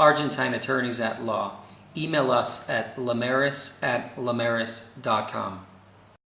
Argentine attorneys at law. Email us at lamaris at lamaris.com.